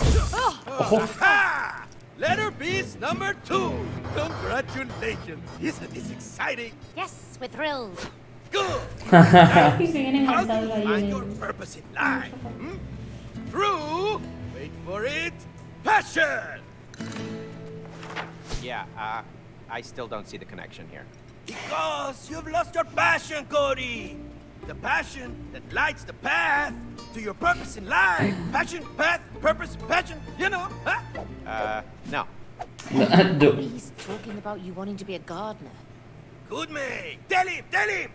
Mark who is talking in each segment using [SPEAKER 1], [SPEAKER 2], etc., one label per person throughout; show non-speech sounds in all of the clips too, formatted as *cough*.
[SPEAKER 1] Ojo.
[SPEAKER 2] Aha! Letter Beast number two. Congratulations. Isn't this exciting?
[SPEAKER 3] Yes, we're thrilled.
[SPEAKER 2] Good.
[SPEAKER 4] Y *laughs* se
[SPEAKER 2] How do you find your purpose in life? Hmm? Through, wait for it, passion.
[SPEAKER 5] Yeah, uh, I still don't see the connection here.
[SPEAKER 2] Because you've lost your passion, Cody. The passion that lights the path to your purpose in life. Passion, path, purpose, passion. You know, huh?
[SPEAKER 5] Uh, no. *laughs*
[SPEAKER 3] He's talking about you wanting to be a gardener.
[SPEAKER 2] Good man. Tell him, tell him.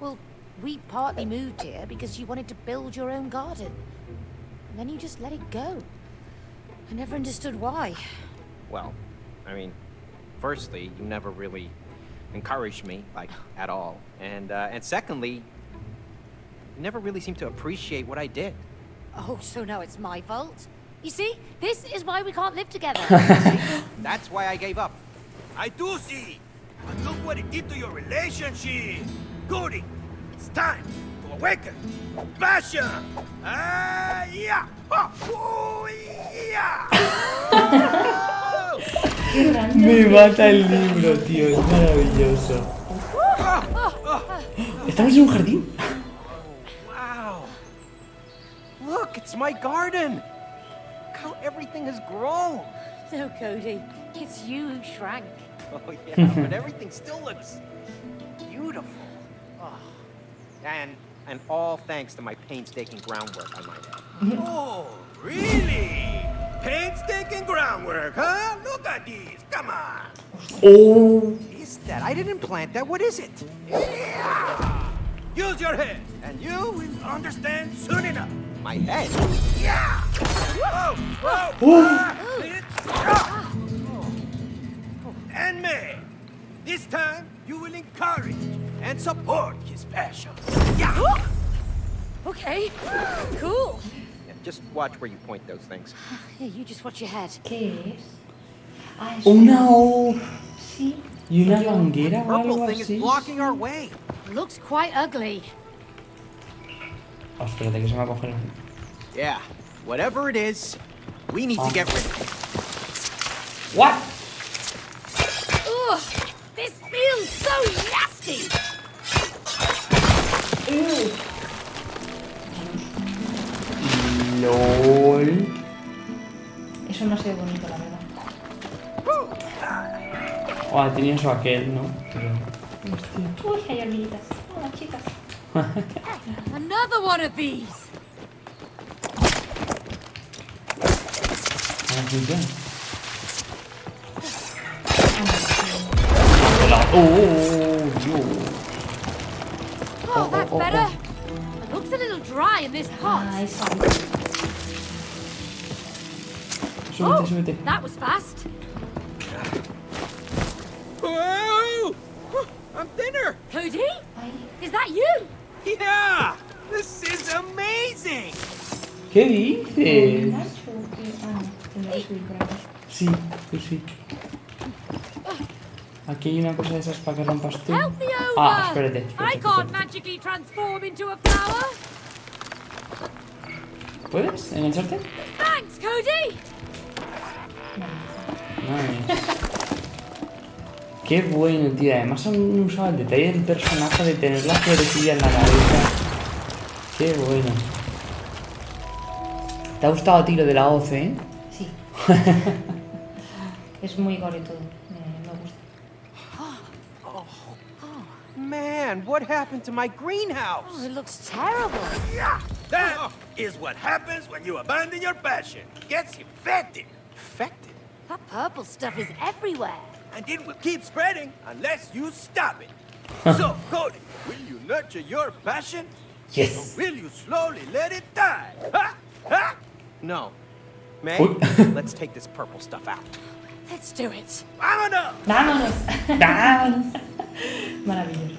[SPEAKER 3] Well, we partly moved here because you wanted to build your own garden. And then you just let it go. I never understood why.
[SPEAKER 5] Well, I mean, firstly, you never really encouraged me, like, at all. And, uh, and secondly, you never really seemed to appreciate what I did.
[SPEAKER 3] Oh, so now it's my fault? You see, this is why we can't live together. *laughs*
[SPEAKER 5] That's why I gave up.
[SPEAKER 2] I do see. But look what it did to your relationship. Cody, it's time to awaken. Passion. Ah, yeah. Oh, oh, yeah. Oh.
[SPEAKER 4] Qué grande.
[SPEAKER 1] Me mata el libro, tío. Es maravilloso. Ah, ah, ah. ¿Estamos en un jardín?
[SPEAKER 5] It's my garden. Look how everything has grown.
[SPEAKER 3] no, Cody. It's you who shrank.
[SPEAKER 5] Oh, yeah, but everything still looks beautiful. Oh. And, and all thanks to my painstaking groundwork, I might add.
[SPEAKER 2] oh, really? Painstaking groundwork, huh? Look at these. Come on.
[SPEAKER 1] Oh.
[SPEAKER 5] Is that? I didn't plant that. What is it?
[SPEAKER 2] Yeah. Use your head, and you will understand soon enough.
[SPEAKER 5] My head.
[SPEAKER 2] Yeah. Whoa, whoa.
[SPEAKER 1] Oh.
[SPEAKER 2] Ah. And me. This time, you will encourage and support his passion. Yeah. *gasps*
[SPEAKER 3] Okay, cool.
[SPEAKER 5] Yeah, just watch where you point those things. *sighs*
[SPEAKER 3] Here, you just watch your head.
[SPEAKER 4] ¿Qué es? Ah, es
[SPEAKER 1] Una O.
[SPEAKER 4] Sí.
[SPEAKER 1] Y una manguera o algo
[SPEAKER 5] Purple thing is blocking our way.
[SPEAKER 3] Looks quite ugly.
[SPEAKER 1] Oh, espérate que se me va a coger.
[SPEAKER 5] Yeah, whatever it is, we need
[SPEAKER 1] Ah.
[SPEAKER 5] to get rid of it.
[SPEAKER 1] What?
[SPEAKER 3] Ugh, this feels so nasty.
[SPEAKER 1] LOL.
[SPEAKER 4] Eso no se ve bonito, la verdad.
[SPEAKER 1] Oh, tenía eso aquel, ¿no? Pero...
[SPEAKER 4] Uy, hay hormiguitas. Hola, chicas. *laughs*
[SPEAKER 3] Another one of these.
[SPEAKER 1] Funciona. Hola. Oh, oh, oh, Dios.
[SPEAKER 3] Oh, that's
[SPEAKER 1] oh,
[SPEAKER 3] better.
[SPEAKER 1] oh.
[SPEAKER 3] It looks a little dry in this pot.
[SPEAKER 4] Esa.
[SPEAKER 1] Súbete,
[SPEAKER 3] Oh, that was fast.
[SPEAKER 2] Whoa! I'm thinner.
[SPEAKER 3] Cody, is that you?
[SPEAKER 2] Yeah. This is amazing.
[SPEAKER 1] ¿Qué dices?
[SPEAKER 4] Que- Ah.
[SPEAKER 1] Sí, tú sí. Aquí hay una cosa de esas para que rompas tú. Ah, espérate.
[SPEAKER 3] I
[SPEAKER 1] espérate,
[SPEAKER 3] can't
[SPEAKER 1] espérate.
[SPEAKER 3] magically transform into a flower.
[SPEAKER 1] ¿Puedes engancharte?
[SPEAKER 3] Thanks, Cody.
[SPEAKER 1] Nice. *laughs* Qué bueno, tío. Además han usado el detalle del personaje de tener la florecilla en la cabeza. Qué bueno. ¿Te ha gustado a ti lo de la hoz, eh?
[SPEAKER 4] Sí. *laughs* es muy gore todo. Me, me gusta.
[SPEAKER 5] Man, what happened to my greenhouse?
[SPEAKER 3] Oh, it looks terrible.
[SPEAKER 2] Yeah. That is what happens when you abandon your passion. Gets infected.
[SPEAKER 5] Infected.
[SPEAKER 3] That purple stuff is everywhere.
[SPEAKER 2] And it will keep spreading unless you stop it. *laughs* so, Cody, will you nurture your passion?
[SPEAKER 1] Yes.
[SPEAKER 2] Or will you slowly let it die? Ha! Ha!
[SPEAKER 5] No. May, *laughs* let's take this purple stuff out.
[SPEAKER 3] Let's do it.
[SPEAKER 2] Vámonos!
[SPEAKER 4] ¡Vámonos!
[SPEAKER 1] ¡Vamos! *laughs*
[SPEAKER 4] Maravilloso.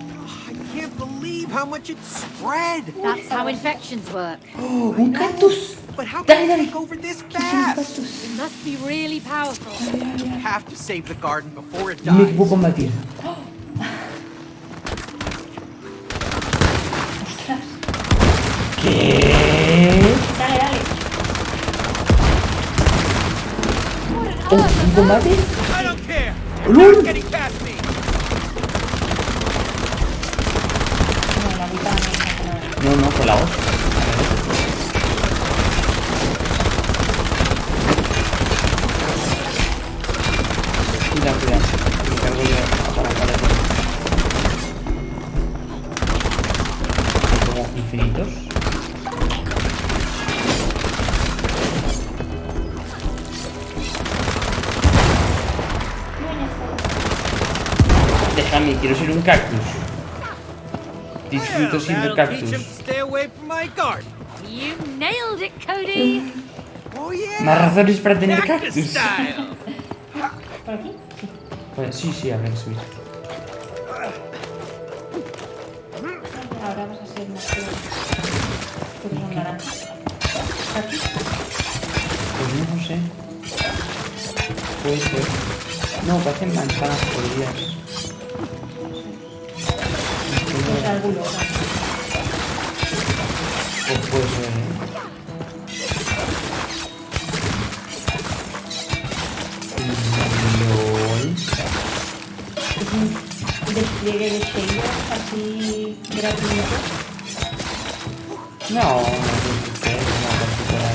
[SPEAKER 5] Oh, I can't believe how much it spread.
[SPEAKER 3] That's how infections work. *gasps*
[SPEAKER 1] ¡Oh, un cactus!
[SPEAKER 5] But how can
[SPEAKER 1] dale.
[SPEAKER 5] it take over this
[SPEAKER 1] ¿Qué
[SPEAKER 5] fast?
[SPEAKER 3] It must be really powerful.
[SPEAKER 5] We have to save the garden before it
[SPEAKER 1] No
[SPEAKER 5] dies. *gasps* *gasps* *laughs*
[SPEAKER 1] combate?
[SPEAKER 2] Getting past me.
[SPEAKER 4] No, la no.
[SPEAKER 1] No, con la voz. Cuidado, cuidado. Me cargo para infinitos. Quiero ser un cactus. Disfruto siendo cactus.
[SPEAKER 2] to stay away from my garden.
[SPEAKER 3] You nailed it, Cody.
[SPEAKER 2] Yeah.
[SPEAKER 1] Más razones para tener
[SPEAKER 2] Cactus.
[SPEAKER 4] ¿Por aquí? Sí.
[SPEAKER 1] Pues sí, sí, habrá que subir.
[SPEAKER 4] Ahora vas a ser más feo. Porque son naranjas. Aquí.
[SPEAKER 1] Pues no, sé. Puede ser. No, parecen manzanas.
[SPEAKER 4] Pues alguno.
[SPEAKER 1] Pues puede ser, ¿eh?
[SPEAKER 4] Es despliegue de sellos así gratuito.
[SPEAKER 1] No, no no particular.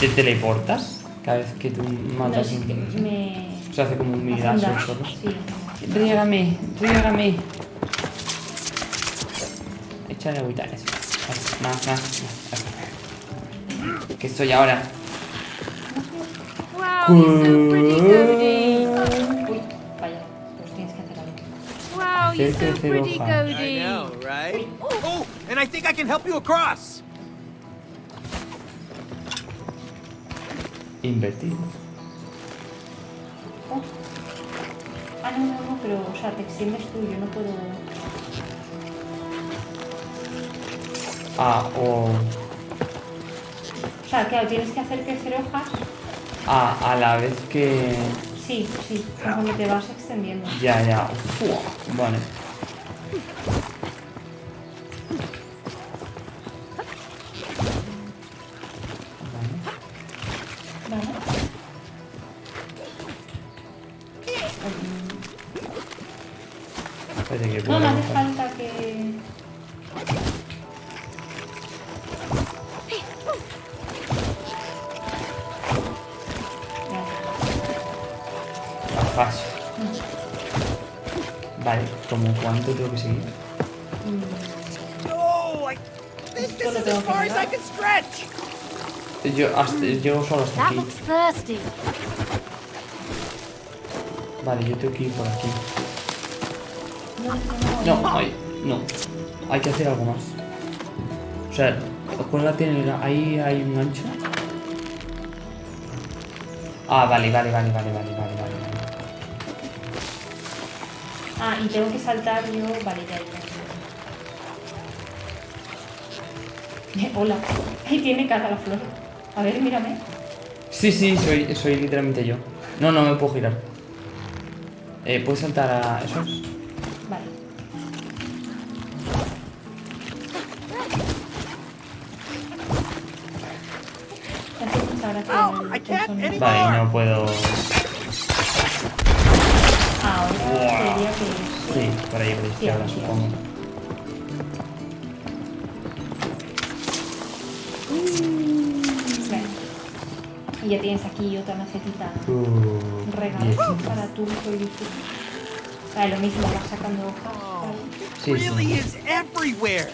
[SPEAKER 1] ¿Te teleportas? Cada vez que tú
[SPEAKER 4] No,
[SPEAKER 1] matas
[SPEAKER 4] es que
[SPEAKER 1] un...
[SPEAKER 4] me...
[SPEAKER 1] Se hace como un dash. solo.
[SPEAKER 4] Sí.
[SPEAKER 1] Riégame, riégame. Échale agüita, eso. Más, más, más. Que estoy ahora.
[SPEAKER 3] Wow, you're so pretty, Cody.
[SPEAKER 4] Uy, vaya. Tienes que hacer algo.
[SPEAKER 3] Wow, you're so pretty.
[SPEAKER 2] I
[SPEAKER 3] Cody.
[SPEAKER 2] know, right? Oh, and I think I can help you across.
[SPEAKER 1] Invertido.
[SPEAKER 4] Oh. Ah, no, no, no, pero, o sea, te extiendes tú, yo no puedo...
[SPEAKER 1] Ah, o...
[SPEAKER 4] O sea, claro, tienes que hacer crecer hojas.
[SPEAKER 1] Ah, a la vez que...
[SPEAKER 4] Sí, sí, conforme te vas extendiendo.
[SPEAKER 1] Ya, ya. Vale. Yo hasta, llego solo hasta aquí. Vale, yo tengo que ir por aquí. No, hay, no. Hay que hacer algo más. O sea, cuélgate en el... Ahí hay un gancho. Ah, vale, vale, vale, vale, vale, vale, vale. vale.
[SPEAKER 4] Ah, y tengo que saltar yo... Vale, ya, ya. *laughs* Hola. Ahí tiene cara la flor. A ver, mírame.
[SPEAKER 1] Sí, sí, soy, soy literalmente yo. No, no me puedo girar. Eh, ¿Puedes saltar a esos?
[SPEAKER 4] Vale.
[SPEAKER 2] Oh.
[SPEAKER 1] Vale, no puedo...
[SPEAKER 4] Ahora sería que...
[SPEAKER 1] Sí, por ahí, por la izquierda, supongo.
[SPEAKER 4] Ya tienes aquí otra macetita
[SPEAKER 1] Uh,
[SPEAKER 4] regalo
[SPEAKER 1] diez.
[SPEAKER 4] para tu uso y YouTube. Vale, lo mismo, vas sacando hojas.
[SPEAKER 1] Sí,
[SPEAKER 2] really is everywhere.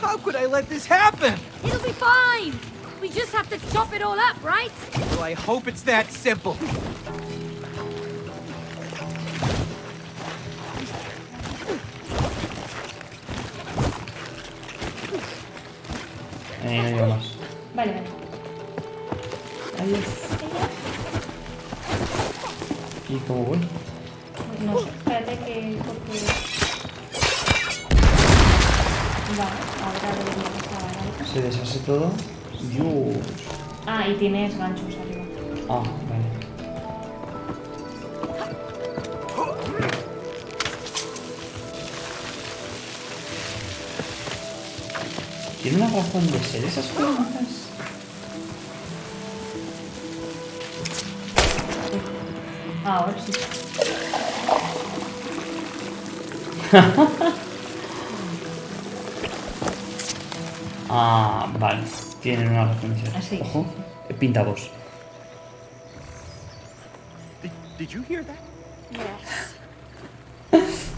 [SPEAKER 2] How could I let this happen?
[SPEAKER 3] It'll be fine. We just have to chop it all up, right?
[SPEAKER 2] Well, I hope it's that simple.
[SPEAKER 1] Eh, no llego más.
[SPEAKER 4] Vale, vale.
[SPEAKER 1] ¿Y cómo voy?
[SPEAKER 4] No sé, espérate que... Porque... Vale, ahora debería pasar.
[SPEAKER 1] Se deshace todo. Dios.
[SPEAKER 4] Ah, y tienes ganchos arriba.
[SPEAKER 1] Ah, vale. ¿Tiene una razón de ser esas preguntas? *laughs*
[SPEAKER 4] Ah,
[SPEAKER 1] vale. Tienen una referencia.
[SPEAKER 4] Ah, sí.
[SPEAKER 1] Ojo. Pinta voz.
[SPEAKER 2] Did, did you hear that? Yes. *laughs*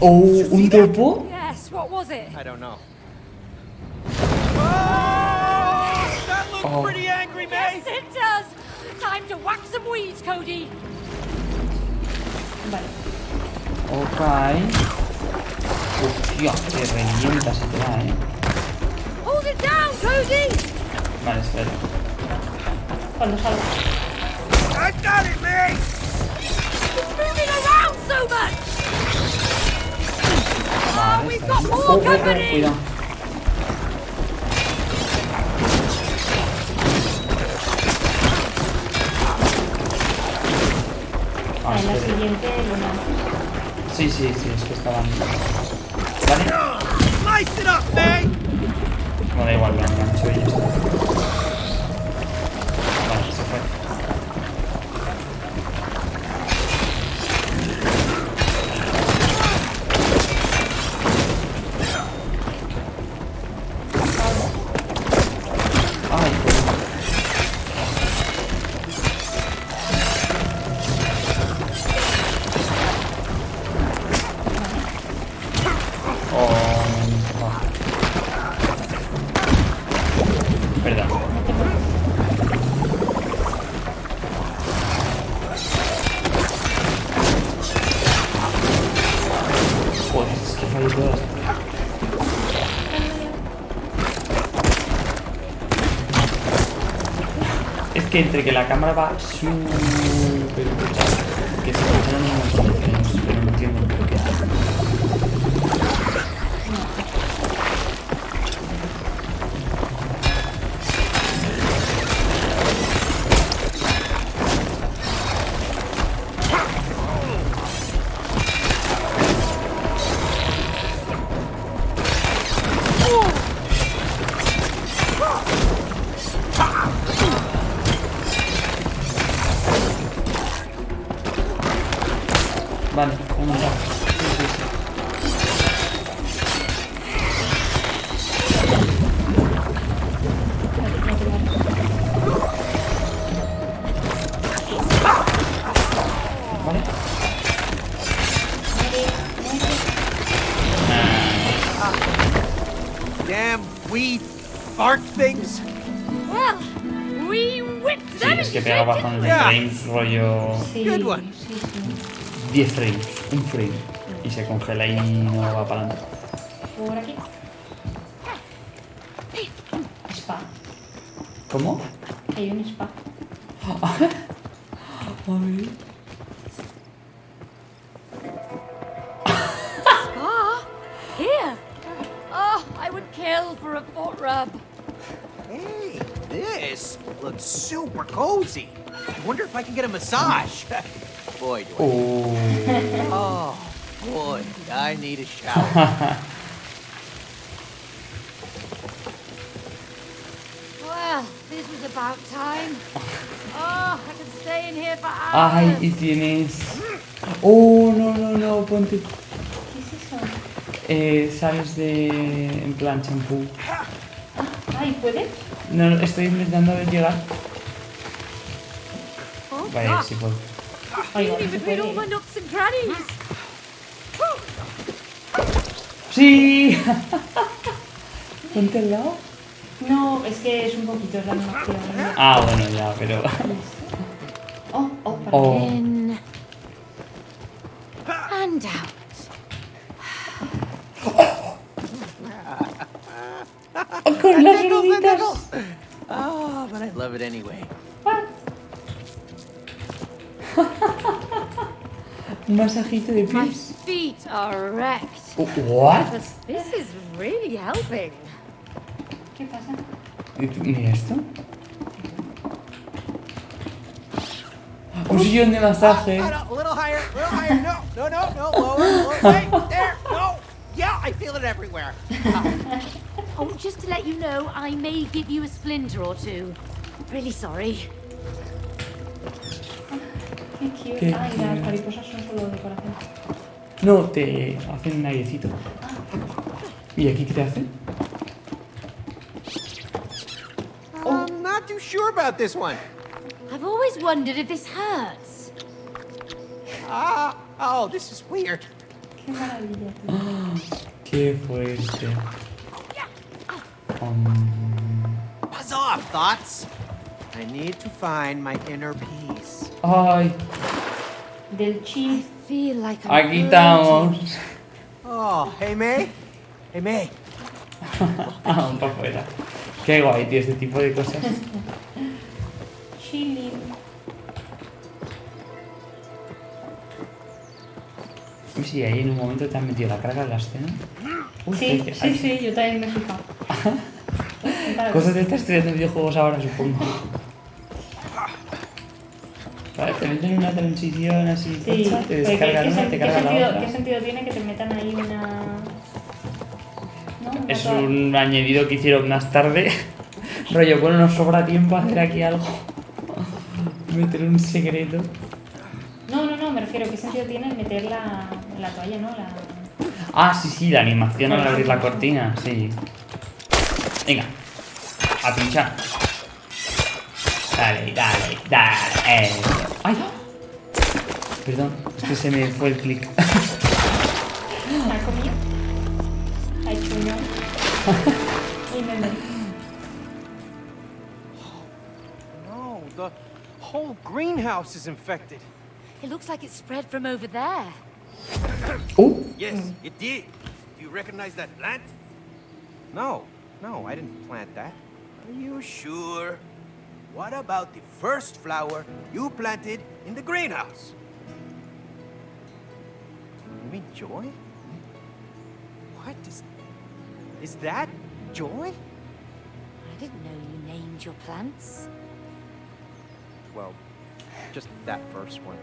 [SPEAKER 1] Oh, un topo.
[SPEAKER 3] Yes, what was it?
[SPEAKER 2] I don't know.
[SPEAKER 6] That looks
[SPEAKER 1] Oh.
[SPEAKER 6] pretty angry, mate.
[SPEAKER 3] Yes, it does. Time to whack some weeds, Cody.
[SPEAKER 1] Ok. Hostia, que revienta se te da, eh.
[SPEAKER 3] Hold it down, Cody.
[SPEAKER 1] Vale, espera.
[SPEAKER 4] Cuando salga.
[SPEAKER 6] I got it, mate.
[SPEAKER 3] It's moving around so much.
[SPEAKER 1] Vale,
[SPEAKER 3] we've
[SPEAKER 1] está
[SPEAKER 3] got more
[SPEAKER 1] Oh, oh, oh,
[SPEAKER 3] company.
[SPEAKER 1] cuidado. Ah,
[SPEAKER 4] en la siguiente luna.
[SPEAKER 1] Sí, sí, sí, es que estaban. Vale. No da igual, lo engancho y ya está. Entre que la cámara va 10 frames, un frame. Y se congela y no va para adelante.
[SPEAKER 4] Por aquí. Spa.
[SPEAKER 1] ¿Cómo?
[SPEAKER 4] Hay un spa. *laughs*
[SPEAKER 1] A ver.
[SPEAKER 3] Ah, here. Oh, I would kill for a foot rub.
[SPEAKER 2] Hey, this looks super cozy. I wonder if I can get a massage. *laughs* boy, do I.
[SPEAKER 1] Oh.
[SPEAKER 2] Oh, boy, I need a shower. *laughs*
[SPEAKER 3] Well, this was about time. Oh, I could stay in here for
[SPEAKER 1] Ay,
[SPEAKER 3] hours.
[SPEAKER 1] y tienes. Oh, no, no, no, ponte.
[SPEAKER 4] ¿Qué es eso?
[SPEAKER 1] Eh, sales de. En plan champú.
[SPEAKER 4] Ay, ¿puede?
[SPEAKER 1] No, estoy intentando llegar.
[SPEAKER 3] Oh,
[SPEAKER 1] Vaya, si puedo. ¡Sí! Ponte al lado.
[SPEAKER 4] No, es que es un poquito, la.
[SPEAKER 1] Ah, bueno, ya, pero.
[SPEAKER 4] Oh, oh, para
[SPEAKER 1] Oh.
[SPEAKER 3] In and out.
[SPEAKER 1] Con las rueditas.
[SPEAKER 2] tickles. Oh, but I love it anyway.
[SPEAKER 1] Un masajito de
[SPEAKER 3] My
[SPEAKER 1] pies.
[SPEAKER 3] feet are wrecked.
[SPEAKER 1] Oh, ¿What?
[SPEAKER 3] This, is really helping.
[SPEAKER 4] ¿Qué pasa?
[SPEAKER 1] Mira esto. Un sillón de masaje.
[SPEAKER 2] No, a little higher, a little higher. No, no, no, no, lower, lower. Wait, there, no. Yeah, I feel it everywhere.
[SPEAKER 3] Oh, just to let you know, I may give you a splinter or two. Really sorry.
[SPEAKER 4] Qué cute.
[SPEAKER 1] Qué
[SPEAKER 4] Ah, y
[SPEAKER 1] cute.
[SPEAKER 4] las mariposas son solo decoración.
[SPEAKER 1] No, te hacen un airecito. ¿Y aquí qué te hacen?
[SPEAKER 2] I'm not too sure about this one.
[SPEAKER 3] I've always wondered if this hurts.
[SPEAKER 2] Ah, oh, this is weird.
[SPEAKER 4] Qué maravilla. tío. *gasps*
[SPEAKER 1] Qué fuerte. Um,
[SPEAKER 2] Buzz off, thoughts. I need to find my inner peace.
[SPEAKER 1] Ay,
[SPEAKER 4] Del
[SPEAKER 3] I'm
[SPEAKER 1] aquí estamos.
[SPEAKER 2] Oh, hey May. Hey May.
[SPEAKER 1] Ah, para afuera. Qué guay, tío, este tipo de cosas.
[SPEAKER 4] Chilling.
[SPEAKER 1] Uy, sí, ahí en un momento te han metido la carga en la escena. Uy,
[SPEAKER 4] Sí, sí, sí, yo también me he fijado. *laughs*
[SPEAKER 1] Cosas de estar estudiando videojuegos ahora, supongo. Vale, te meten una transición así,
[SPEAKER 4] Sí,
[SPEAKER 1] te descargan
[SPEAKER 4] ¿qué,
[SPEAKER 1] una, te cargan la
[SPEAKER 4] sentido,
[SPEAKER 1] otra.
[SPEAKER 4] ¿qué sentido tiene que te metan ahí una... ¿No? Una
[SPEAKER 1] Es un añadido que hicieron más tarde. *laughs* Rollo, bueno, nos sobra tiempo a hacer aquí algo. *laughs* Meter un secreto.
[SPEAKER 4] No, no, no, me refiero, ¿qué sentido tiene meter la, la toalla, no? La...
[SPEAKER 1] Ah, sí, sí, la animación al abrir la cortina, sí. Venga, a pinchar. Dale, dale, dale. Eso. ¡Ay! Perdón, es que se me fue el clic.
[SPEAKER 4] ¿La ha comido? Ha hecho uno. y me morí.
[SPEAKER 2] No, the whole greenhouse is infected.
[SPEAKER 3] It looks like it spread from over there.
[SPEAKER 1] ¡Uh!
[SPEAKER 6] Yes, it did. Do you recognize that plant?
[SPEAKER 2] No, no, I didn't plant that.
[SPEAKER 6] Are you sure? What about the first flower you planted in the greenhouse?
[SPEAKER 2] You mean Joy? What is... Is that Joy?
[SPEAKER 3] I didn't know you named your plants.
[SPEAKER 2] Well, just that first one.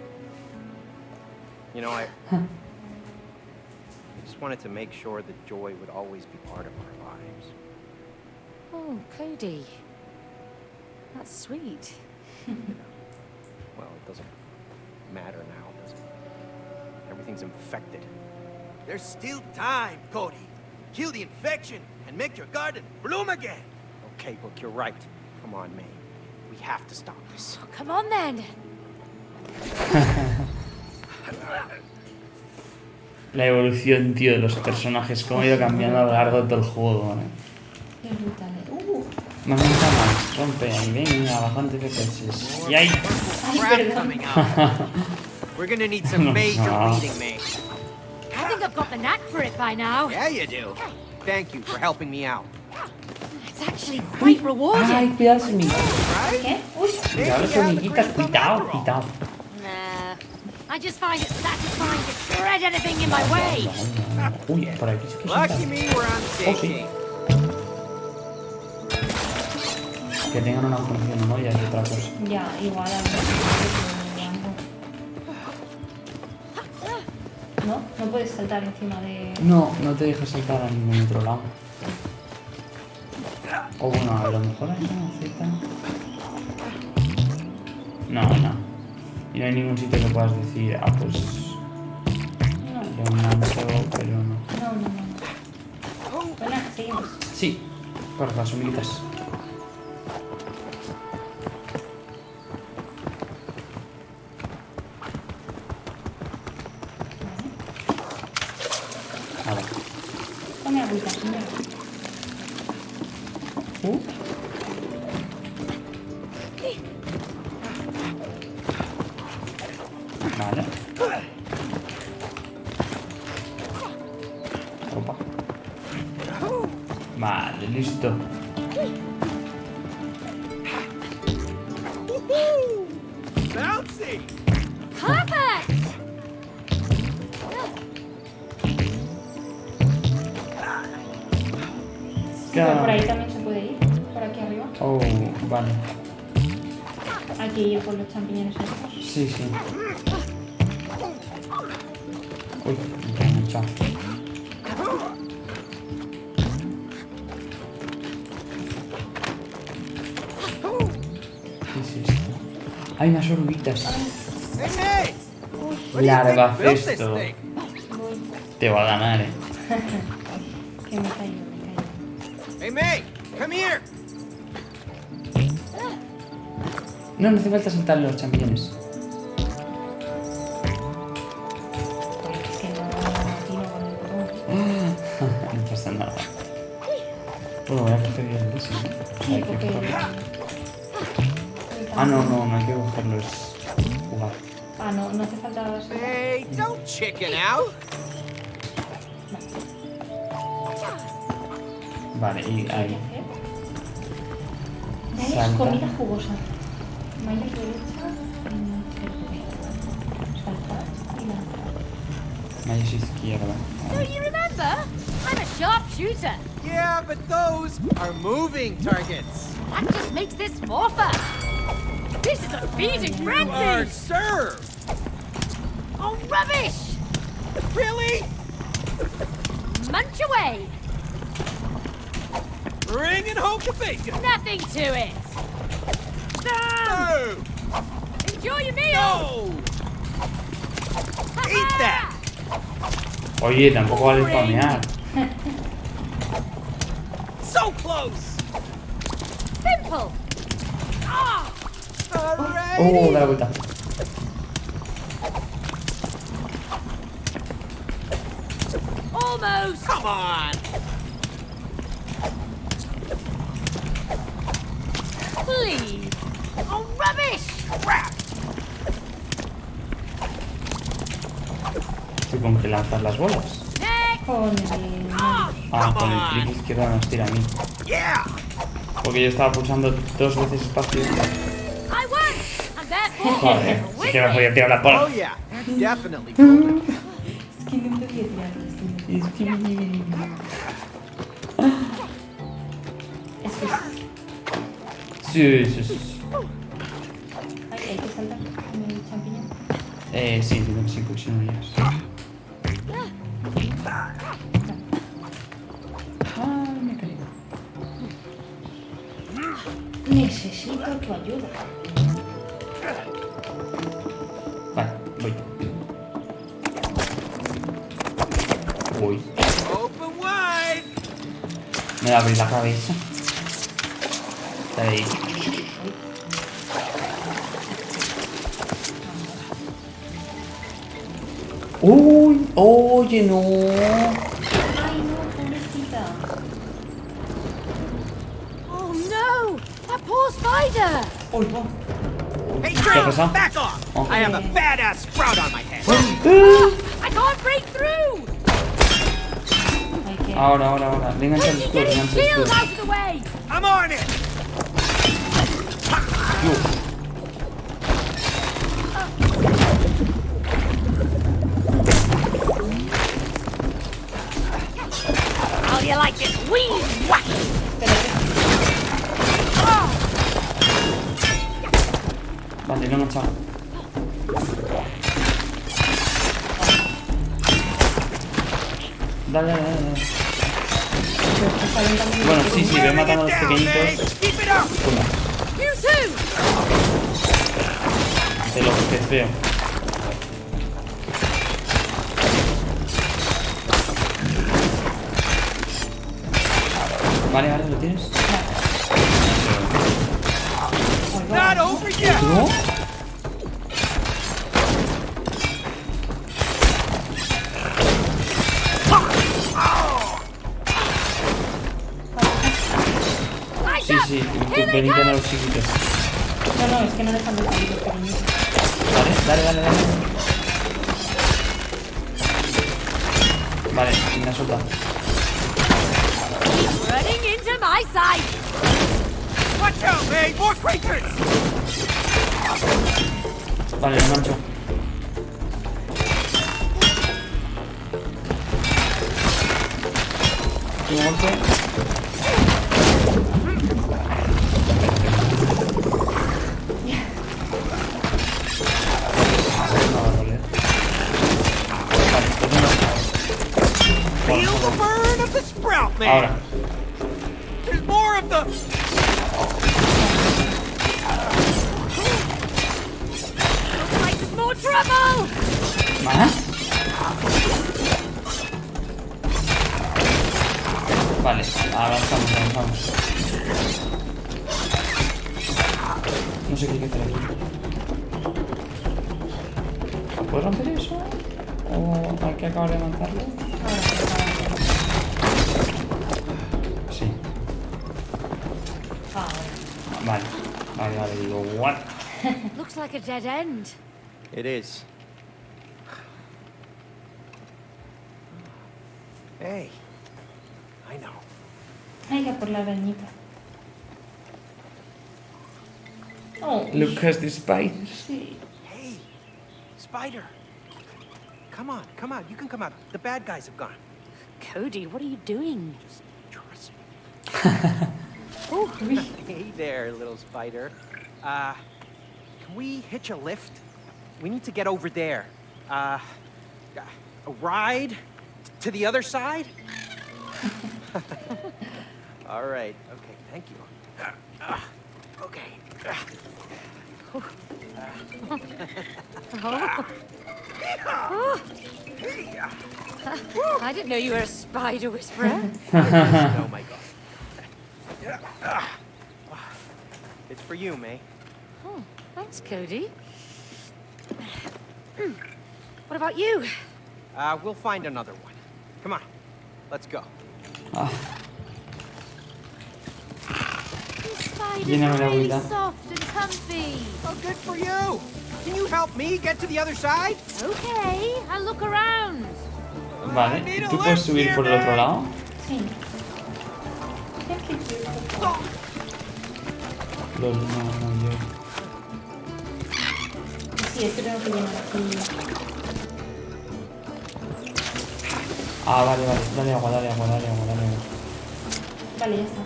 [SPEAKER 2] You know, I... I just wanted to make sure that Joy would always be part of our lives.
[SPEAKER 3] Oh, Cody. That's sweet. *laughs*
[SPEAKER 2] Well, it doesn't matter now, does it? Everything's infected.
[SPEAKER 6] There's still time, Cody. Kill the infection and make your garden bloom again.
[SPEAKER 2] Okay, look, you're right. Come on, May. We have to stop this.
[SPEAKER 3] Oh, come on then.
[SPEAKER 1] La evolución, tío, de los personajes, cómo ha ido cambiando a lo largo de todo el juego, ¿eh?
[SPEAKER 4] Qué brutal. eh. Uh,
[SPEAKER 1] Más nunca más, rompe ahí, venga, bajante FPS. Y ahí,
[SPEAKER 4] ay,
[SPEAKER 2] Crap
[SPEAKER 4] perdón. *laughs*
[SPEAKER 2] We're gonna need some major weeding, May.
[SPEAKER 3] I think I've got the knack for it by now.
[SPEAKER 2] Yeah, you do. Thank you for helping me out.
[SPEAKER 3] It's actually quite rewarding.
[SPEAKER 1] ay, cuidado, hormiguitas.
[SPEAKER 4] ¿Qué? Uy,
[SPEAKER 1] Cuidado, las hormiguitas, cuidado, cuidado.
[SPEAKER 3] Nah. I just find it satisfying to shred anything in my way.
[SPEAKER 1] Uy, por aquí sí que
[SPEAKER 2] Lucky me, we're on the same
[SPEAKER 1] Okay. Que tengan una función, ¿no? Ya es otra cosa.
[SPEAKER 4] ya, igual a mí. No, no puedes saltar encima de...
[SPEAKER 1] No, no te deja saltar a ningún otro lado. O bueno, a lo mejor hay una cita. No, no. Y no hay ningún sitio que puedas decir, ah, pues.
[SPEAKER 4] No,
[SPEAKER 1] Yo pero no.
[SPEAKER 4] no, no, no. Bueno, seguimos.
[SPEAKER 1] Sí, por las humilitas.
[SPEAKER 4] Hay
[SPEAKER 1] unas oruguitas. Larva cesto.
[SPEAKER 4] Voy.
[SPEAKER 1] Te va a ganar, eh. *laughs*
[SPEAKER 4] Que me caigo, me caigo.
[SPEAKER 2] Hey, May, come here.
[SPEAKER 1] No, no hace falta saltar los champiñones.
[SPEAKER 4] Joder, es que no botón. *laughs*
[SPEAKER 1] no pasa nada. Bueno, voy a yo el ese, ¿no? Ah, no, no, no hay que cogerlo, es jugar.
[SPEAKER 4] Ah, no, no hace falta...
[SPEAKER 2] Hey, don't chicken out.
[SPEAKER 1] Vale, y ahí.
[SPEAKER 4] Dale
[SPEAKER 1] Salta.
[SPEAKER 4] comida jugosa. Mayor derecha. Saltar y lanzar.
[SPEAKER 1] Mayos izquierda.
[SPEAKER 3] Do you remember? I'm a sharpshooter.
[SPEAKER 2] Yeah, but those are moving targets.
[SPEAKER 3] That just makes this more fun. This is a feeding
[SPEAKER 2] You are
[SPEAKER 3] frenzy.
[SPEAKER 2] served.
[SPEAKER 3] Oh, rubbish!
[SPEAKER 2] Really?
[SPEAKER 3] Munch away.
[SPEAKER 2] Bring it home to bacon.
[SPEAKER 3] Nothing to it.
[SPEAKER 2] No!
[SPEAKER 3] Enjoy your meal.
[SPEAKER 2] No! Eat that!
[SPEAKER 1] Oye, tampoco vale spamear. Oh, da la vuelta.
[SPEAKER 3] almost.
[SPEAKER 2] Come on!
[SPEAKER 3] Please. Oh, rubbish.
[SPEAKER 2] Crap!
[SPEAKER 1] ¿Tú con que lanzas las bolas?
[SPEAKER 4] El...
[SPEAKER 3] Ah,
[SPEAKER 1] Ah, con el clic izquierdo nos tira a mí.
[SPEAKER 2] Yeah!
[SPEAKER 1] Porque yo estaba pulsando dos veces espacio. Joder, sí que me podía tirar la
[SPEAKER 2] Oh definitely golden.
[SPEAKER 4] Es que no podía tirar esto.
[SPEAKER 1] Es que me-
[SPEAKER 4] Es que...
[SPEAKER 1] Sí, sí, sí.
[SPEAKER 3] That poor spider.
[SPEAKER 1] Uy, no.
[SPEAKER 2] Hey, Drake, back off!
[SPEAKER 1] Oh.
[SPEAKER 2] I have a badass sprout on my head.
[SPEAKER 3] I can't break through.
[SPEAKER 4] Hay que...
[SPEAKER 1] Ahora, ahora, ahora. Le engancha el
[SPEAKER 3] Quickly
[SPEAKER 1] escudo,
[SPEAKER 3] get
[SPEAKER 1] le
[SPEAKER 3] his
[SPEAKER 1] engancha el
[SPEAKER 3] shield
[SPEAKER 1] escudo.
[SPEAKER 3] out of the way.
[SPEAKER 2] I'm on it!
[SPEAKER 1] Matando a los pequeñitos. De los que feo. Vale, vale, ¿lo tienes?
[SPEAKER 2] Not
[SPEAKER 1] los chiquitos.
[SPEAKER 4] No, no, es que no dejan de salir los pequeñitos.
[SPEAKER 1] Vale, dale, dale, dale. Vale, me ha soltado.
[SPEAKER 3] Running into my sight.
[SPEAKER 2] Watch out, May! More creatures!
[SPEAKER 1] Vale, lo engancho. Último golpe.
[SPEAKER 2] Man!
[SPEAKER 1] Ahora.
[SPEAKER 3] Looks like a dead end.
[SPEAKER 2] It is. Hey, I know.
[SPEAKER 4] Hay que por la arañita. Oh,
[SPEAKER 1] Look at the spiders.
[SPEAKER 4] sí.
[SPEAKER 2] Hey, Spider. Come on, come on. You can come out. The bad guys have gone.
[SPEAKER 3] Cody, what are you doing?
[SPEAKER 2] Just trust me. *laughs*
[SPEAKER 4] Uy. *laughs*
[SPEAKER 2] Hey there, little spider. Uh, can we hitch a lift? We need to get over there. Uh, a ride to the other side? *laughs* All right. Okay, thank you. Uh, uh, okay.
[SPEAKER 3] I didn't know you were a spider whisperer. *laughs*
[SPEAKER 2] oh my god. It's for you, May.
[SPEAKER 3] oh, thanks, Cody. What about you?
[SPEAKER 2] Uh, we'll find another one. Come on. Let's go.
[SPEAKER 3] These spiders
[SPEAKER 1] Lléname
[SPEAKER 3] are really
[SPEAKER 1] agüita.
[SPEAKER 3] soft and comfy.
[SPEAKER 2] Oh, good for you. Can you help me get to the other side?
[SPEAKER 3] Okay, I'll look around.
[SPEAKER 1] vale. ¿Tú puedes subir por el otro lado?
[SPEAKER 4] Sí. Es.
[SPEAKER 1] Lol, no, no, yo.
[SPEAKER 4] Sí, esto tengo que llenar aquí.
[SPEAKER 1] Ah, vale, vale. Dale agua, dale agua, dale agua, dale agua.
[SPEAKER 4] Vale, ya está.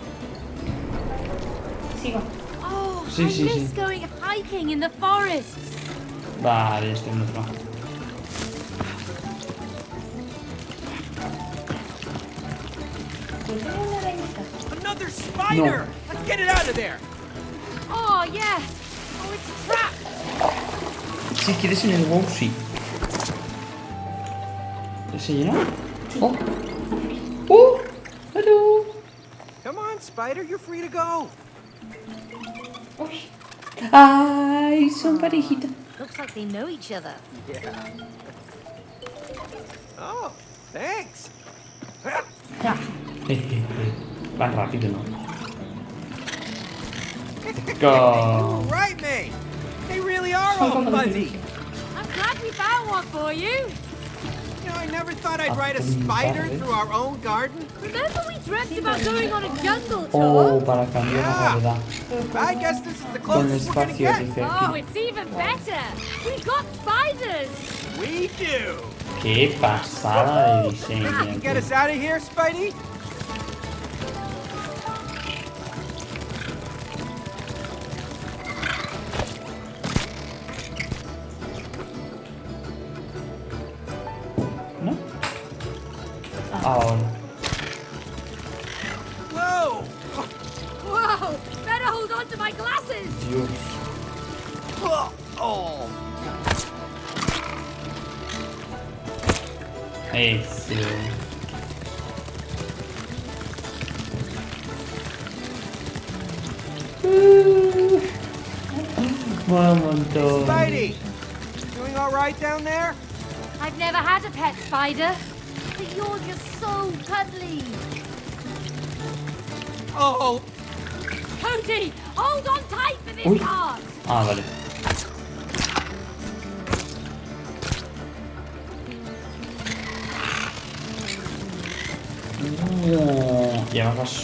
[SPEAKER 4] Sigo.
[SPEAKER 3] Oh,
[SPEAKER 1] Sí,
[SPEAKER 3] I
[SPEAKER 1] sí,
[SPEAKER 3] miss
[SPEAKER 1] sí.
[SPEAKER 3] going hiking in the forest.
[SPEAKER 1] Vale, estoy en otro.
[SPEAKER 2] Another spider! Let's get it out of there!
[SPEAKER 3] Oh, yeah. Oh, it's a trap.
[SPEAKER 1] Si quieres en el WoW, sí. ¿Se llena? ¡Oh! ¡Oh! ¡Hello!
[SPEAKER 2] Come on, spider, you're free to go.
[SPEAKER 4] Uy.
[SPEAKER 1] ¡Ay! Son parejita.
[SPEAKER 3] Looks like they know each other.
[SPEAKER 2] Yeah. Oh, thanks. *laughs*
[SPEAKER 1] Van rápido, ¿no? *laughs* Go.
[SPEAKER 2] right. They really are all fuzzy.
[SPEAKER 3] I'm glad we found one for you.
[SPEAKER 2] You know, I never thought I'd ride a spider through our own garden.
[SPEAKER 3] Remember we dreamt about going on a jungle tour?
[SPEAKER 1] Oh,
[SPEAKER 3] tour?
[SPEAKER 1] para cambiar la
[SPEAKER 2] Yeah.
[SPEAKER 1] gravedad.
[SPEAKER 2] But I guess this is the closest we're gonna get.
[SPEAKER 3] Oh, it's even better. We got spiders.
[SPEAKER 2] We do.
[SPEAKER 1] Qué pasada de diseño.
[SPEAKER 2] You get us out of here, Spidey?
[SPEAKER 1] Ahora.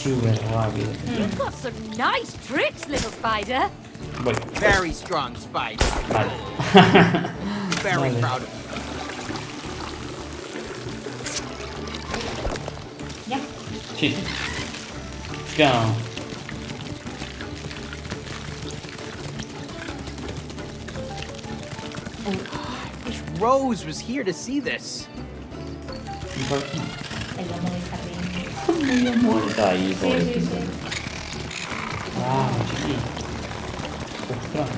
[SPEAKER 1] Y avanza súper rápido.
[SPEAKER 3] You've got some nice tricks, little spider.
[SPEAKER 1] Voy.
[SPEAKER 2] very strong spider.
[SPEAKER 1] Vale. *laughs*
[SPEAKER 2] Very
[SPEAKER 1] Vale.
[SPEAKER 2] proud of you.
[SPEAKER 4] Ya.
[SPEAKER 1] Sí. Go.
[SPEAKER 2] Oh, wish Rose was here to see this.
[SPEAKER 1] medio muerta ahí
[SPEAKER 4] por sí, sí,
[SPEAKER 1] Wow, chiqui. Ostras.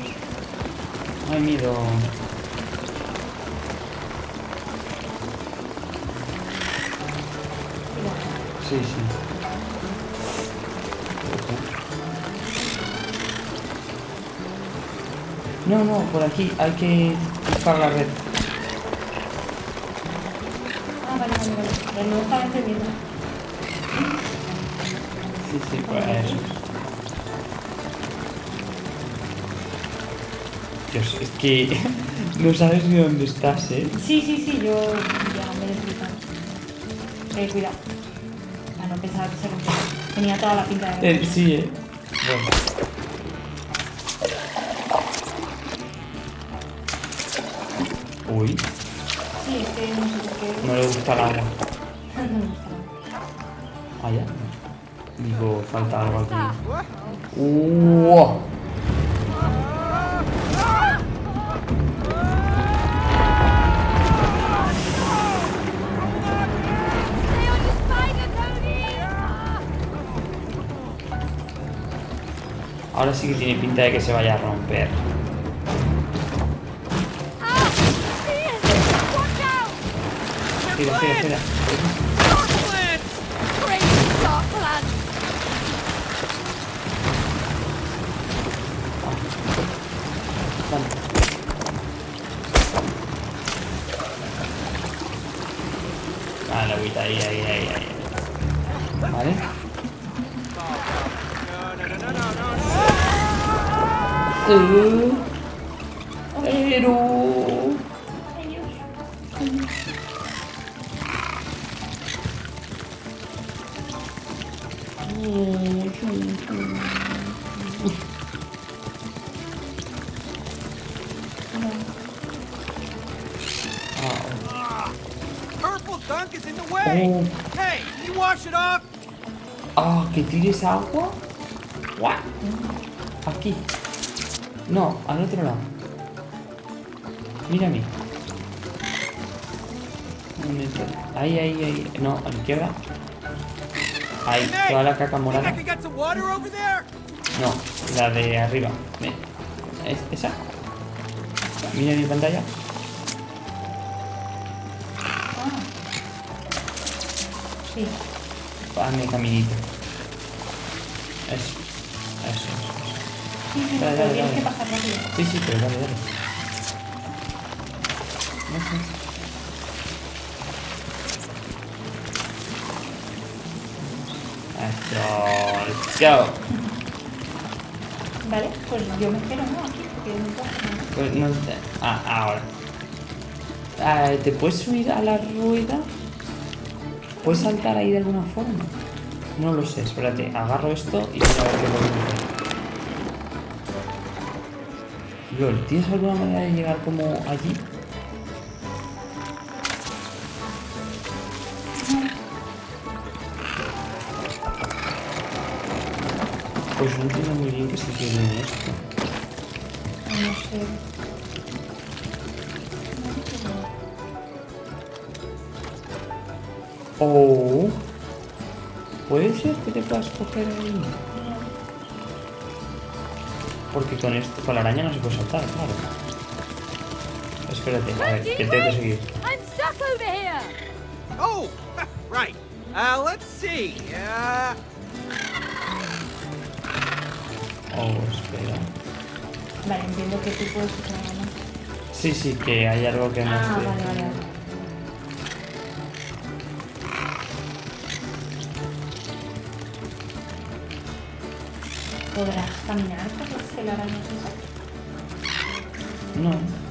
[SPEAKER 1] No hay miedo. Sí, sí. No, no, por aquí hay que buscar la red.
[SPEAKER 4] Ah, vale, vale, vale. Pero no estaba entendiendo.
[SPEAKER 1] Sí, sí, pues eso. Dios, es que *laughs* no sabes ni dónde estás, ¿eh?
[SPEAKER 4] Sí, sí, sí, yo ya me he explicado. Eh, cuidado. Ah, no pensaba que se rompía. Tenía toda la pinta de...
[SPEAKER 1] Eh, sí, ¿eh? Bueno. Uy,
[SPEAKER 4] Sí, es que no sé por qué.
[SPEAKER 1] no le gusta el agua. Ahora sí que tiene pinta de que se vaya a romper.
[SPEAKER 3] Ah!
[SPEAKER 1] Espera, espera, espera. Eh, Ahí, toda la caca morada. No, la de arriba. Ven. ¿Es esa? Mira mi pantalla.
[SPEAKER 4] Ah. Sí.
[SPEAKER 1] Hazme caminito. Eso. Eso.
[SPEAKER 4] Sí, sí,
[SPEAKER 1] Dale,
[SPEAKER 4] pero
[SPEAKER 1] dale, dale. Sí, sí, pero dale, dale. Eso, let's go.
[SPEAKER 4] Vale, pues yo me espero, ¿no? Aquí, porque no puedo nada.
[SPEAKER 1] Pues no Ah, ahora. Ah, ¿Te puedes subir a la rueda? ¿Puedes saltar ahí de alguna forma? No lo sé, espérate. Agarro esto y mira a ver qué hacer. Lol, ¿tienes alguna manera de llegar como allí? Se en esto.
[SPEAKER 4] No sé.
[SPEAKER 1] Oh. Puede ser que te puedas coger ahí. Porque con esto, con la araña no se puede saltar, claro. Espérate, a ver, que tengo que seguir.
[SPEAKER 3] I'm stuck over here!
[SPEAKER 6] Oh, *laughs* right. Uh, let's see. Uh,
[SPEAKER 1] Espera.
[SPEAKER 4] Vale, entiendo que tú puedes usar la mano.
[SPEAKER 1] Sí, sí, que hay algo que no
[SPEAKER 4] Ah, vale, vale. ¿Podrás caminar por las telarañas?
[SPEAKER 1] No.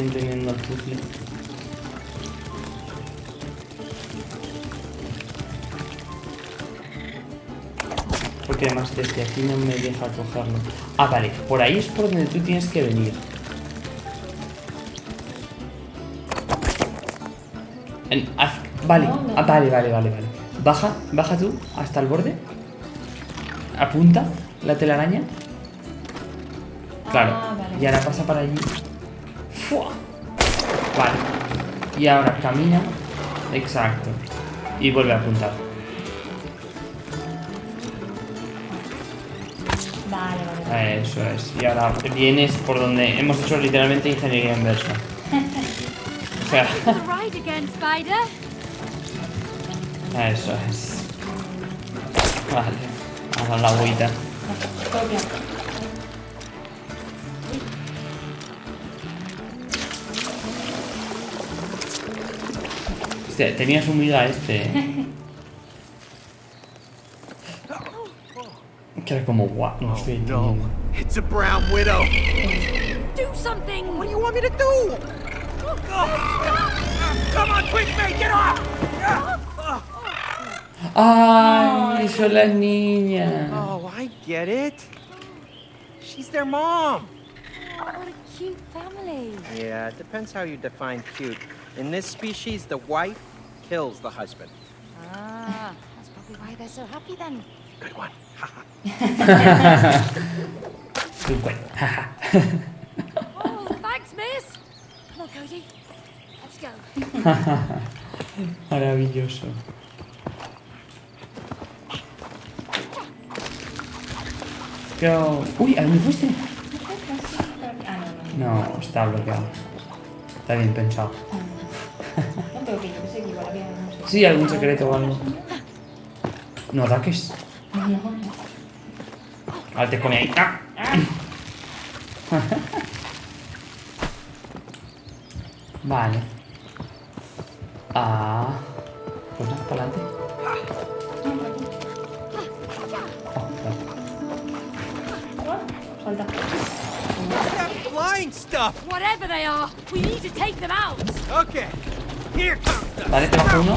[SPEAKER 1] Entendiendo el puzzle. Porque además desde aquí no me deja cogerlo. Ah, vale. Por ahí es por donde tú tienes que venir. En- haz- vale. Ah, vale, vale, vale, vale. Baja, baja tú hasta el borde. Apunta la telaraña. Claro.
[SPEAKER 4] Ah, vale.
[SPEAKER 1] Y ahora pasa para allí. ¡Fua! Vale. Y ahora camina. Exacto. Y vuelve a apuntar.
[SPEAKER 4] Vale, vale.
[SPEAKER 1] Eso es. Y ahora vienes por donde hemos hecho literalmente ingeniería inversa. *laughs* O sea, eso es. Vale. Vamos a la agüita. Hostia, tenías un miga este. Que era como guau. No estoy
[SPEAKER 6] No,
[SPEAKER 1] entendiendo.
[SPEAKER 6] it's a brown widow.
[SPEAKER 3] Do something.
[SPEAKER 6] What do you want me to do? Come on, quick, mate, get off!
[SPEAKER 1] ¡Ay! Son las niñas.
[SPEAKER 2] Oh, I get it. She's their mom.
[SPEAKER 3] Oh, what a cute family.
[SPEAKER 2] Yeah, it depends how you define cute. In this species, the wife kills the husband.
[SPEAKER 3] Ah, that's probably why they're so happy then.
[SPEAKER 2] Good one.
[SPEAKER 1] Tú, *laughs* güey. *laughs*
[SPEAKER 3] Oh, thanks, miss. Come on, Cody. Let's go. *laughs*
[SPEAKER 1] Maravilloso. Let's go. Uy, ¿a dónde fuiste?
[SPEAKER 4] Ah, no, no.
[SPEAKER 1] No, está bloqueado. Está bien pensado.
[SPEAKER 4] No tengo que yo
[SPEAKER 1] Sí, algún secreto o algo. No ataques. Ahora te come ahí. ¡Ah! *laughs* Vale. Vale, te bajo uno.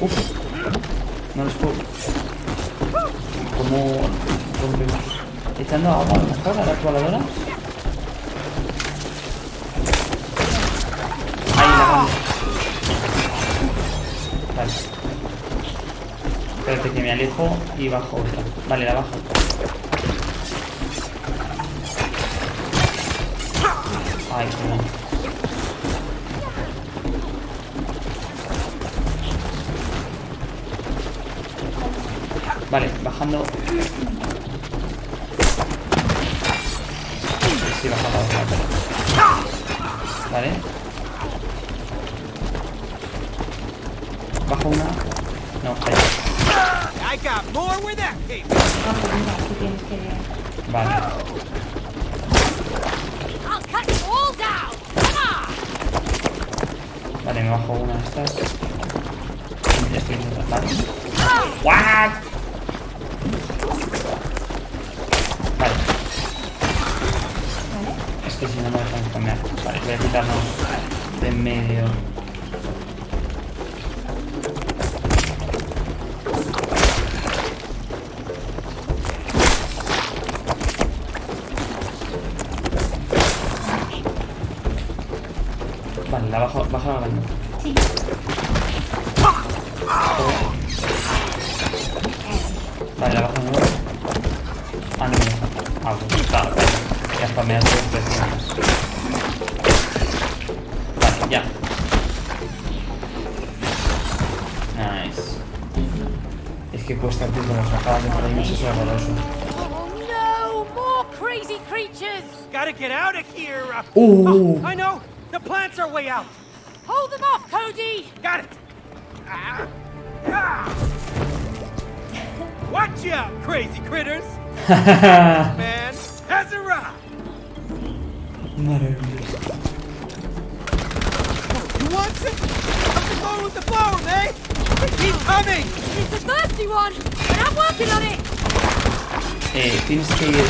[SPEAKER 1] Uf. No los puedo. ¿Cómo rompemos? Echando agua a lo mejor a las voladoras. Ahí la grande. Vale. Espérate que me alejo y bajo otra. Vale, la bajo. Ay, perdón. Bajando. Sí, baja la otra. pero- Vale. Bajo una. No.
[SPEAKER 4] Ah, pues que...
[SPEAKER 1] Vale. Vale, me bajo una de estas. Estoy intentando. What? Que si no me dejan comer. Vale, voy a quitarnos de en medio. Vale, la bajo, bajo la mano. De por ahí, no sé si es horroroso.
[SPEAKER 3] Oh no, more crazy creatures.
[SPEAKER 6] Gotta get out of here. Uh,
[SPEAKER 1] Uh.
[SPEAKER 6] oh, I know. The plants are way out.
[SPEAKER 3] Hold them off, Cody.
[SPEAKER 6] Got it. Ah. Ah. Watch out, crazy critters. *laughs* Man has arrived.
[SPEAKER 1] Maravilloso.
[SPEAKER 6] You want some? Something going with the flow, eh? Keep coming.
[SPEAKER 3] It's a thirsty one, but I'm working on it.
[SPEAKER 1] Eh, tienes que ir.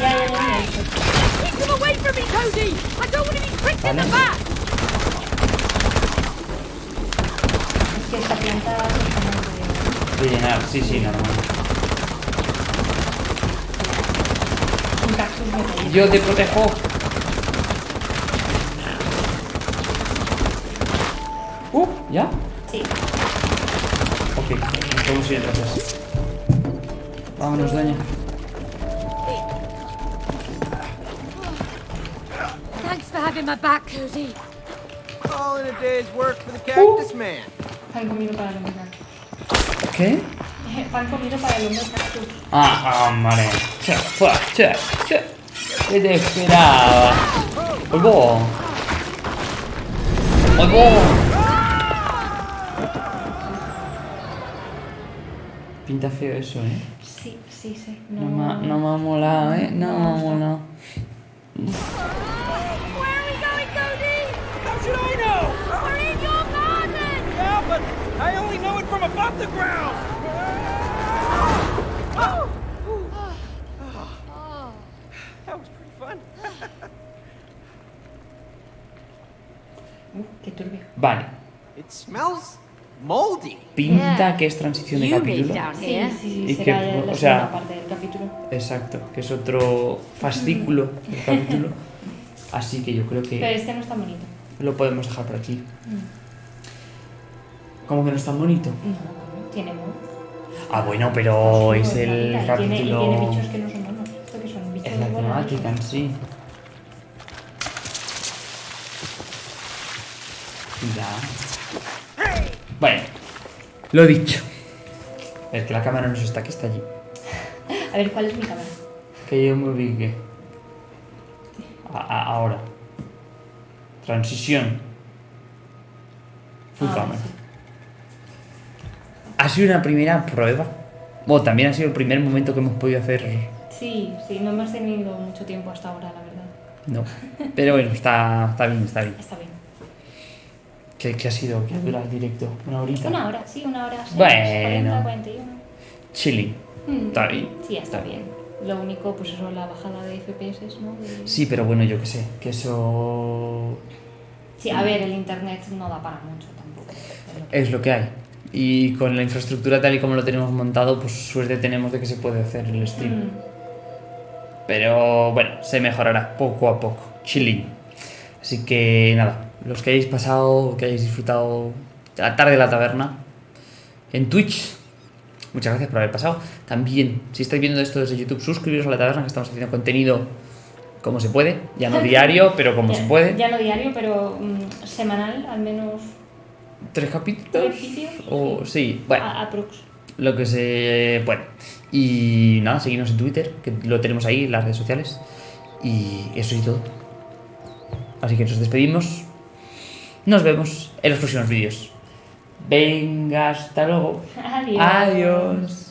[SPEAKER 4] Ya, ya, ya, ya.
[SPEAKER 3] Keep them away from me, Cody. I don't want to be pricked in the
[SPEAKER 1] Vale.
[SPEAKER 3] back.
[SPEAKER 4] Es que esta planta es
[SPEAKER 1] De llenar, sí, sí, normal. Yo te protejo. Uh, ¿ya?
[SPEAKER 4] Sí.
[SPEAKER 1] Ok, podemos ir entonces. Vámonos, daña.
[SPEAKER 3] Thanks for having my back, Cody.
[SPEAKER 2] All in a day's work for the cactus man.
[SPEAKER 4] Pan comido para el hombre cactus.
[SPEAKER 1] ¿Qué?
[SPEAKER 4] Pan comido para el hombre cactus.
[SPEAKER 1] Ah, hombre. Che, fuera, che, che. ¿Qué te esperaba? ¡Oigo! ¡Oigo! Pinta feo eso, ¿eh?
[SPEAKER 4] Sí, sí, sí.
[SPEAKER 1] No, me, ha- no me ha molado, ¿eh? No me ha molado.
[SPEAKER 3] Where are we going, Cody?
[SPEAKER 6] How should I know?
[SPEAKER 3] We're in your garden!
[SPEAKER 6] Yeah, but I only know it from above the ground. That was pretty fun.
[SPEAKER 4] Uh, qué turbio.
[SPEAKER 1] Vale.
[SPEAKER 2] It smells.
[SPEAKER 1] Pinta
[SPEAKER 3] Yeah.
[SPEAKER 1] que es transición de capítulo.
[SPEAKER 4] Sí, sí, sí,
[SPEAKER 1] Y
[SPEAKER 4] será
[SPEAKER 1] que,
[SPEAKER 4] la
[SPEAKER 1] o sea-
[SPEAKER 4] parte del capítulo.
[SPEAKER 1] Exacto, que es otro fascículo del capítulo. *laughs* Así que yo creo
[SPEAKER 4] Pero
[SPEAKER 1] que
[SPEAKER 4] este no es tan bonito.
[SPEAKER 1] lo podemos dejar por aquí. ¿Cómo que no es tan bonito?
[SPEAKER 4] No, tiene mono.
[SPEAKER 1] Ah, bueno, pero es
[SPEAKER 4] Pues,
[SPEAKER 1] el
[SPEAKER 4] bonita, y tiene, y
[SPEAKER 1] capítulo.
[SPEAKER 4] tiene bichos que no son monos. Esto que son bichos
[SPEAKER 1] Es la temática en sí. Ya. Bueno, lo dicho. Es que la cámara no se está, que está allí. *laughs*
[SPEAKER 4] A ver, ¿cuál es mi cámara?
[SPEAKER 1] Que yo me ubique. A- a- ahora. Transición. Full
[SPEAKER 4] sí.
[SPEAKER 1] Ha sido una primera prueba. Bueno, también ha sido el primer momento que hemos podido hacer.
[SPEAKER 4] Sí, sí, no hemos tenido mucho tiempo hasta ahora, la verdad.
[SPEAKER 1] No. *laughs* Pero bueno, está, está bien, está bien.
[SPEAKER 4] Está bien.
[SPEAKER 1] ¿Qué, qué ha sido? ¿Qué dura el directo? ¿Una horita?
[SPEAKER 4] Una hora, sí, una hora.
[SPEAKER 1] Bueno.
[SPEAKER 4] 40, 41.
[SPEAKER 1] Chilling.
[SPEAKER 4] Mm,
[SPEAKER 1] Está bien.
[SPEAKER 4] Sí, está
[SPEAKER 1] Está
[SPEAKER 4] bien. Lo único, pues eso, la bajada de FPS, ¿no? De-
[SPEAKER 1] Sí, pero bueno, yo qué sé. Que eso.
[SPEAKER 4] Sí, a ver, el internet no da para mucho tampoco. es lo que-
[SPEAKER 1] Es lo que hay. Y con la infraestructura tal y como lo tenemos montado, pues suerte tenemos de que se puede hacer el stream.
[SPEAKER 4] Mm,
[SPEAKER 1] Pero bueno, se mejorará poco a poco. Chilling. Así que nada, los que hayáis pasado, que hayáis disfrutado de la tarde de la taberna en Twitch, muchas gracias por haber pasado. También, si estáis viendo esto desde YouTube, suscribiros a la taberna que estamos haciendo contenido como se puede. Ya no *laughs* diario, pero como
[SPEAKER 4] ya,
[SPEAKER 1] se puede.
[SPEAKER 4] Ya no diario, pero mm, semanal, al menos
[SPEAKER 1] ¿Tres capítulos?
[SPEAKER 4] tres vídeos.
[SPEAKER 1] O sí, bueno.
[SPEAKER 4] A- aprox.
[SPEAKER 1] lo que se puede. Y nada, seguimos en Twitter, que lo tenemos ahí, las redes sociales. Y eso y todo. Así que nos despedimos. Nos vemos en los próximos vídeos. Venga, hasta luego.
[SPEAKER 4] Adiós.
[SPEAKER 1] Adiós.